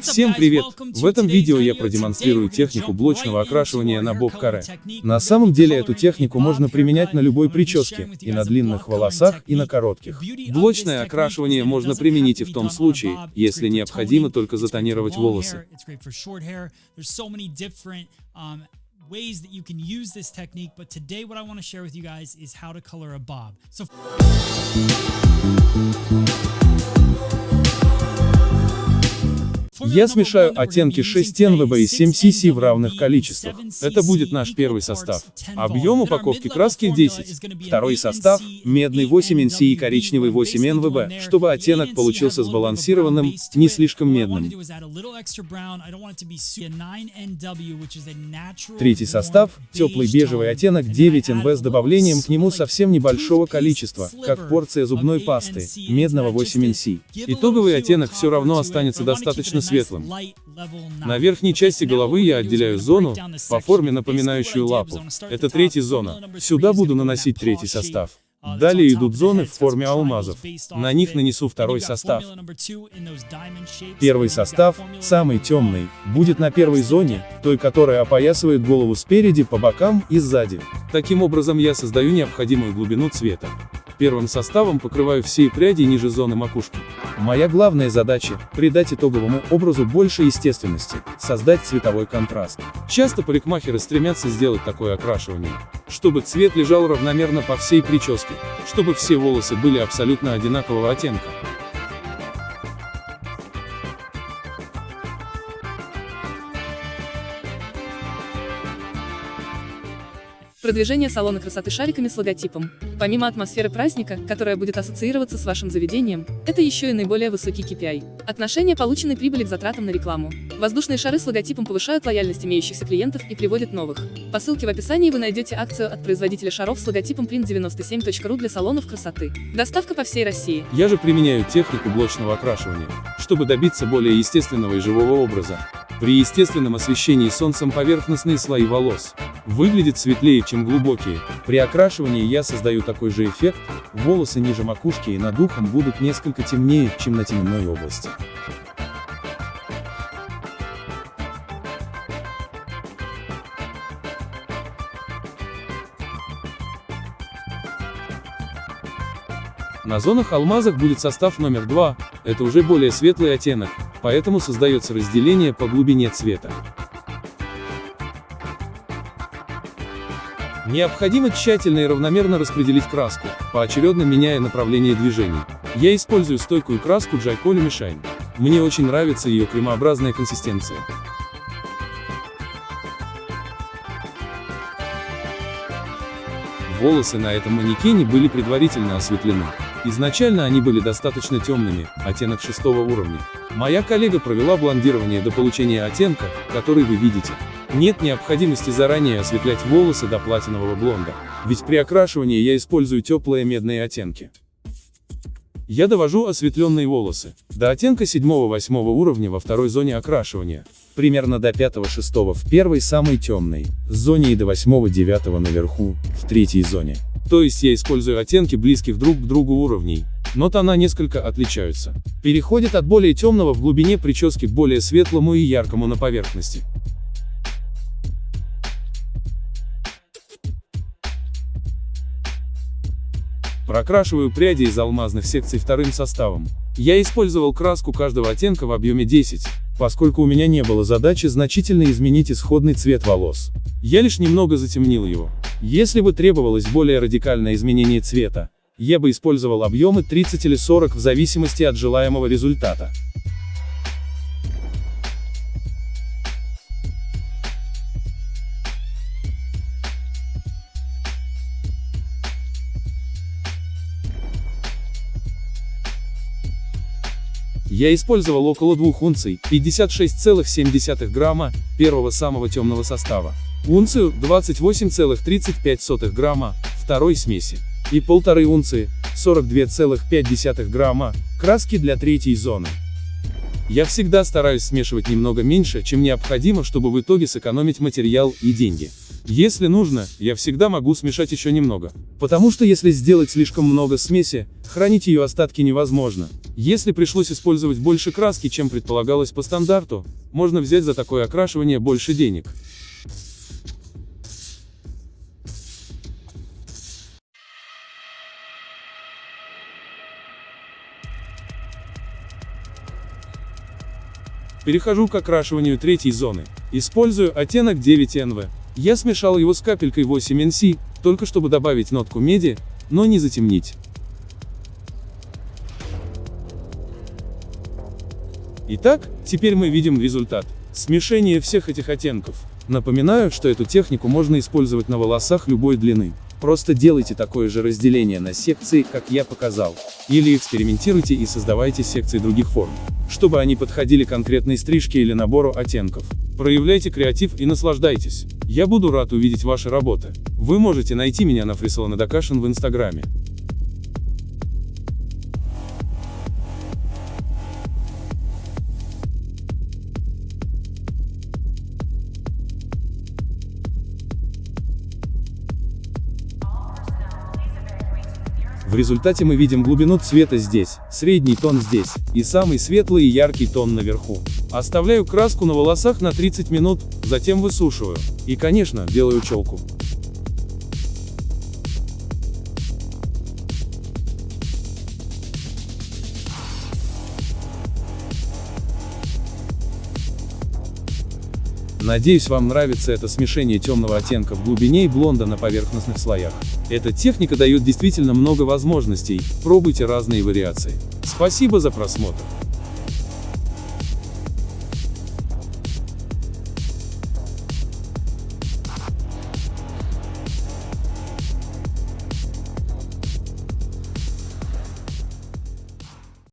Всем привет! В этом видео я продемонстрирую технику блочного окрашивания на боб-каре. На самом деле эту технику можно применять на любой прическе, и на длинных волосах, и на коротких. Блочное окрашивание можно применить и в том случае, если необходимо только затонировать волосы. ways that you can use this technique, but today what I want to share with you guys is how to color a bob. So Я смешаю оттенки 6 НВБ и 7 CC в равных количествах. Это будет наш первый состав. Объем упаковки краски 10. Второй состав – медный 8 NC и коричневый 8 НВБ, чтобы оттенок получился сбалансированным, не слишком медным. Третий состав – теплый бежевый оттенок 9 НВ с добавлением к нему совсем небольшого количества, как порция зубной пасты, медного 8 NC. Итоговый оттенок все равно останется достаточно светлым светлым. На верхней части головы я отделяю зону, по форме напоминающую лапу. Это третья зона. Сюда буду наносить третий состав. Далее идут зоны в форме алмазов. На них нанесу второй состав. Первый состав, самый темный, будет на первой зоне, той, которая опоясывает голову спереди, по бокам и сзади. Таким образом я создаю необходимую глубину цвета. Первым составом покрываю все пряди ниже зоны макушки. Моя главная задача – придать итоговому образу больше естественности, создать цветовой контраст. Часто парикмахеры стремятся сделать такое окрашивание, чтобы цвет лежал равномерно по всей прическе, чтобы все волосы были абсолютно одинакового оттенка. Продвижение салона красоты шариками с логотипом. Помимо атмосферы праздника, которая будет ассоциироваться с вашим заведением, это еще и наиболее высокий KPI. Отношение полученной прибыли к затратам на рекламу. Воздушные шары с логотипом повышают лояльность имеющихся клиентов и приводят новых. По ссылке в описании вы найдете акцию от производителя шаров с логотипом print97.ru для салонов красоты. Доставка по всей России. Я же применяю технику блочного окрашивания, чтобы добиться более естественного и живого образа. При естественном освещении солнцем поверхностные слои волос выглядят светлее, чем глубокие. При окрашивании я создаю такой же эффект, волосы ниже макушки и над ухом будут несколько темнее, чем на теменной области. На зонах алмазах будет состав номер 2, это уже более светлый оттенок, поэтому создается разделение по глубине цвета. Необходимо тщательно и равномерно распределить краску, поочередно меняя направление движений. Я использую стойкую краску Джайколи Мишайн. Мне очень нравится ее кремообразная консистенция. Волосы на этом манекене были предварительно осветлены. Изначально они были достаточно темными, оттенок шестого уровня. Моя коллега провела блондирование до получения оттенка, который вы видите. Нет необходимости заранее осветлять волосы до платинового блонда, ведь при окрашивании я использую теплые медные оттенки. Я довожу осветленные волосы до оттенка 7-8 уровня во второй зоне окрашивания, примерно до 5-6 в первой самой темной зоне и до 8-9 наверху, в третьей зоне. То есть я использую оттенки близких друг к другу уровней, но тона несколько отличаются. Переходит от более темного в глубине прически к более светлому и яркому на поверхности. Прокрашиваю пряди из алмазных секций вторым составом. Я использовал краску каждого оттенка в объеме 10, поскольку у меня не было задачи значительно изменить исходный цвет волос. Я лишь немного затемнил его. Если бы требовалось более радикальное изменение цвета, я бы использовал объемы 30 или 40 в зависимости от желаемого результата. Я использовал около двух унций, 56,7 грамма, первого самого темного состава, унцию, 28,35 грамма, второй смеси, и полторы унции, 42,5 грамма, краски для третьей зоны. Я всегда стараюсь смешивать немного меньше, чем необходимо, чтобы в итоге сэкономить материал и деньги. Если нужно, я всегда могу смешать еще немного. Потому что если сделать слишком много смеси, хранить ее остатки невозможно. Если пришлось использовать больше краски, чем предполагалось по стандарту, можно взять за такое окрашивание больше денег. Перехожу к окрашиванию третьей зоны. Использую оттенок 9NV. Я смешал его с капелькой 8NC, только чтобы добавить нотку меди, но не затемнить. Итак, теперь мы видим результат. Смешение всех этих оттенков. Напоминаю, что эту технику можно использовать на волосах любой длины. Просто делайте такое же разделение на секции, как я показал. Или экспериментируйте и создавайте секции других форм, чтобы они подходили конкретной стрижке или набору оттенков. Проявляйте креатив и наслаждайтесь. Я буду рад увидеть ваши работы. Вы можете найти меня на Фрисалон Эдакашин в инстаграме. В результате мы видим глубину цвета здесь, средний тон здесь, и самый светлый и яркий тон наверху. Оставляю краску на волосах на 30 минут, затем высушиваю. И конечно, делаю челку. Надеюсь вам нравится это смешение темного оттенка в глубине и блонда на поверхностных слоях. Эта техника дает действительно много возможностей, пробуйте разные вариации. Спасибо за просмотр.